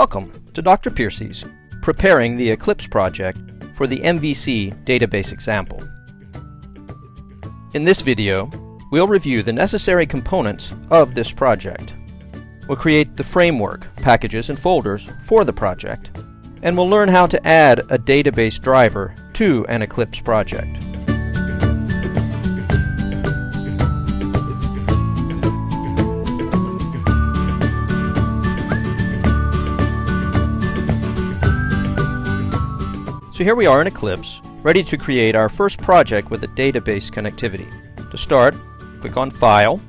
Welcome to Dr. Piercy's Preparing the Eclipse Project for the MVC database example. In this video, we'll review the necessary components of this project. We'll create the framework, packages, and folders for the project, and we'll learn how to add a database driver to an Eclipse project. So here we are in Eclipse, ready to create our first project with a database connectivity. To start, click on File,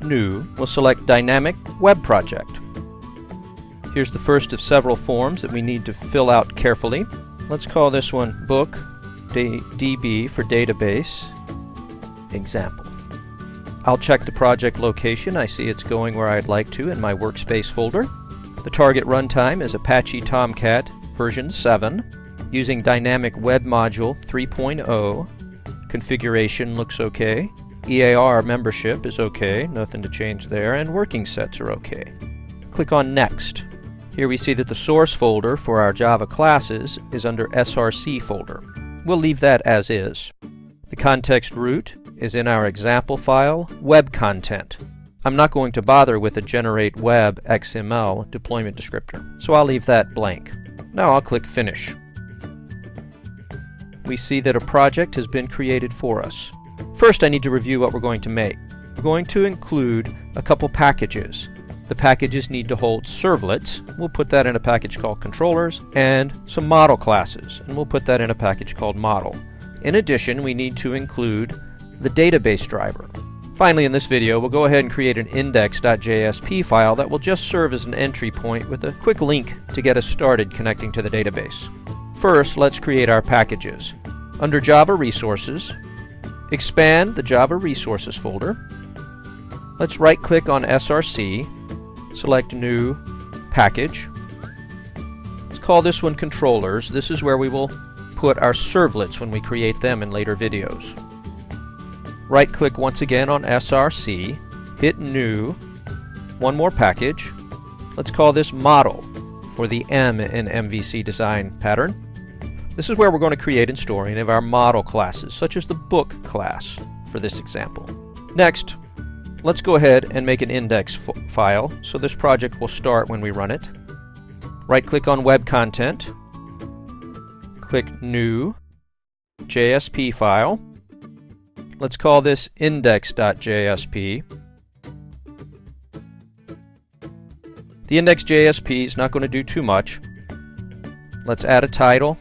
New, we'll select Dynamic Web Project. Here's the first of several forms that we need to fill out carefully. Let's call this one Book DB for Database Example. I'll check the project location. I see it's going where I'd like to in my workspace folder. The target runtime is Apache Tomcat version 7 using Dynamic Web Module 3.0. Configuration looks okay. EAR membership is okay, nothing to change there, and working sets are okay. Click on Next. Here we see that the source folder for our Java classes is under SRC folder. We'll leave that as is. The context root is in our example file, web content. I'm not going to bother with a generate web XML deployment descriptor, so I'll leave that blank. Now I'll click Finish we see that a project has been created for us. First, I need to review what we're going to make. We're going to include a couple packages. The packages need to hold servlets. We'll put that in a package called controllers, and some model classes, and we'll put that in a package called model. In addition, we need to include the database driver. Finally, in this video, we'll go ahead and create an index.jsp file that will just serve as an entry point with a quick link to get us started connecting to the database. First, let's create our packages. Under Java Resources, expand the Java Resources folder. Let's right-click on SRC, select New Package. Let's call this one Controllers. This is where we will put our servlets when we create them in later videos. Right-click once again on SRC, hit New, one more package. Let's call this Model for the M in MVC design pattern. This is where we're going to create and store any of our model classes, such as the book class for this example. Next, let's go ahead and make an index file, so this project will start when we run it. Right-click on Web Content, click New, JSP file. Let's call this index.jsp. The index.jsp is not going to do too much. Let's add a title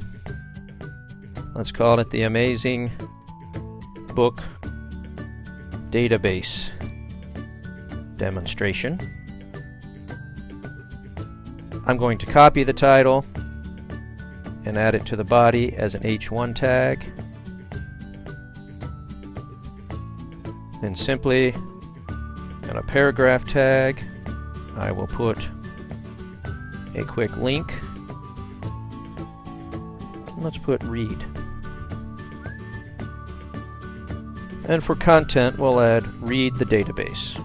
Let's call it the Amazing Book Database Demonstration. I'm going to copy the title and add it to the body as an H1 tag. Then simply in a paragraph tag, I will put a quick link. Let's put read. And for content, we'll add read the database.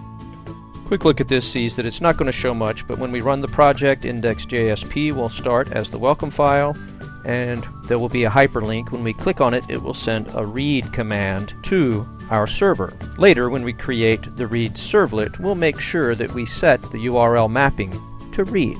Quick look at this sees that it's not going to show much, but when we run the project, index.jsp will start as the welcome file, and there will be a hyperlink. When we click on it, it will send a read command to our server. Later, when we create the read servlet, we'll make sure that we set the URL mapping to read.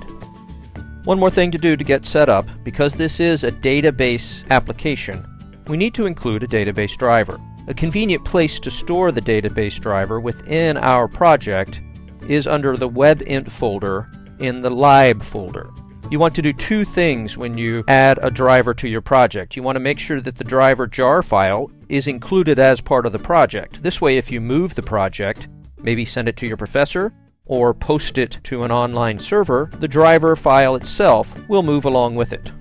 One more thing to do to get set up, because this is a database application, we need to include a database driver. A convenient place to store the database driver within our project is under the WEB-INF folder in the lib folder. You want to do two things when you add a driver to your project. You want to make sure that the driver jar file is included as part of the project. This way, if you move the project, maybe send it to your professor, or post it to an online server, the driver file itself will move along with it.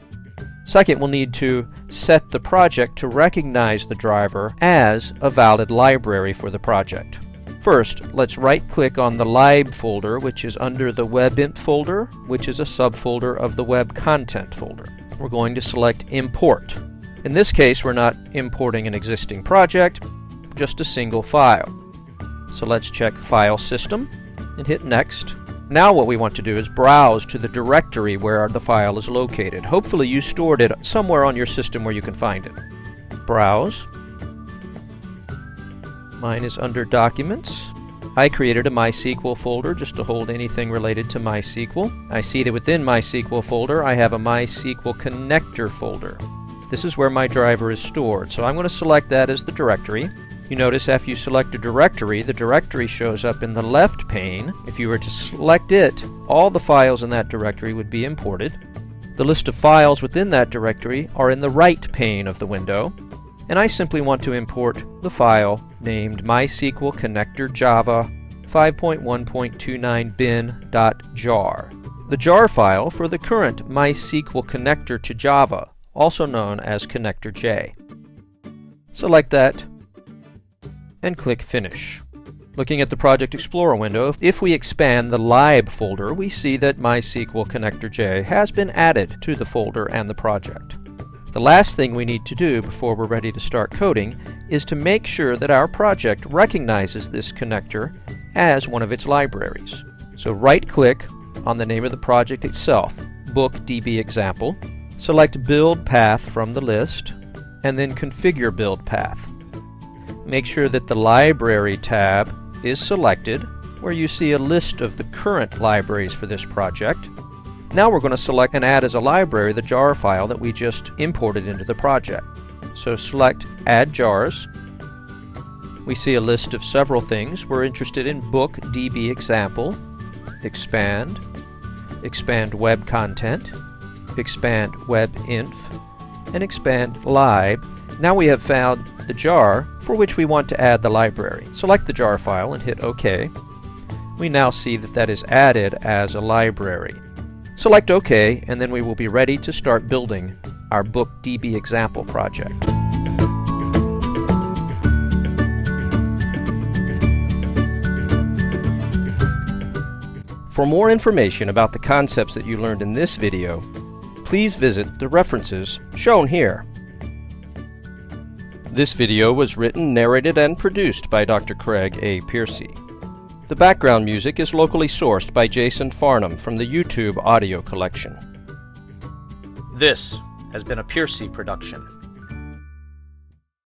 Second, we'll need to set the project to recognize the driver as a valid library for the project. First, let's right-click on the lib folder, which is under the WEB-INF folder, which is a subfolder of the web content folder. We're going to select Import. In this case, we're not importing an existing project, just a single file. So let's check File System and hit Next. Now what we want to do is browse to the directory where the file is located. Hopefully you stored it somewhere on your system where you can find it. Browse. Mine is under Documents. I created a MySQL folder just to hold anything related to MySQL. I see that within MySQL folder I have a MySQL connector folder. This is where my driver is stored, so I'm going to select that as the directory. You notice after you select a directory, the directory shows up in the left pane. If you were to select it, all the files in that directory would be imported. The list of files within that directory are in the right pane of the window, and I simply want to import the file named MySQL Connector Java 5.1.29 bin.jar. The jar file for the current MySQL connector to Java, also known as Connector J. Select that and click Finish. Looking at the Project Explorer window, if we expand the lib folder, we see that MySQL Connector J has been added to the folder and the project. The last thing we need to do before we're ready to start coding is to make sure that our project recognizes this connector as one of its libraries. So right-click on the name of the project itself, Book DB Example, select Build Path from the list, and then Configure Build Path. Make sure that the Library tab is selected, where you see a list of the current libraries for this project. Now we're going to select and add as a library the jar file that we just imported into the project. So select Add Jars. We see a list of several things. We're interested in Book DB Example, Expand, Expand Web Content, Expand Web Inf, and Expand Lib. Now we have found the jar for which we want to add the library. Select the jar file and hit OK. We now see that that is added as a library. Select OK and then we will be ready to start building our BookDB example project. For more information about the concepts that you learned in this video, please visit the references shown here. This video was written, narrated, and produced by Dr. Craig A. Piercy. The background music is locally sourced by Jason Farnham from the YouTube audio collection. This has been a Piercy production.